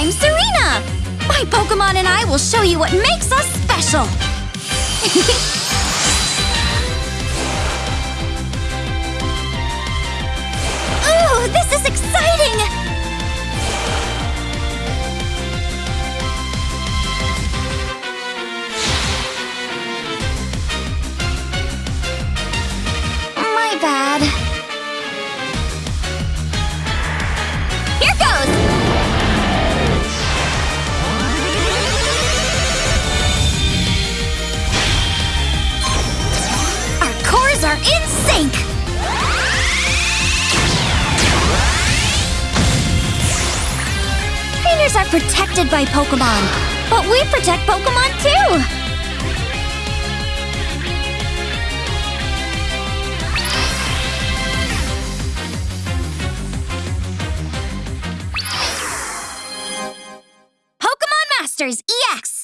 I'm Serena! My Pokemon and I will show you what makes us special! Our cores are in sync! Trainers are protected by Pokemon, but we protect Pokemon too! Pokemon Masters EX!